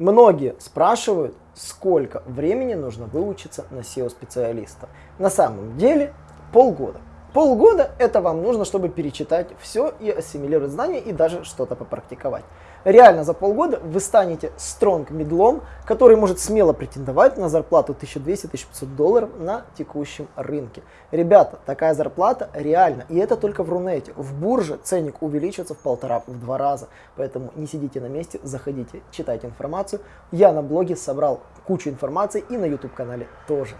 Многие спрашивают, сколько времени нужно выучиться на SEO-специалиста. На самом деле полгода. Полгода это вам нужно, чтобы перечитать все и ассимилировать знания и даже что-то попрактиковать. Реально за полгода вы станете стронг медлом, который может смело претендовать на зарплату 1200-1500 долларов на текущем рынке. Ребята, такая зарплата реальна, и это только в Рунете. В бурже ценник увеличится в полтора, в два раза. Поэтому не сидите на месте, заходите, читайте информацию. Я на блоге собрал кучу информации и на YouTube канале тоже.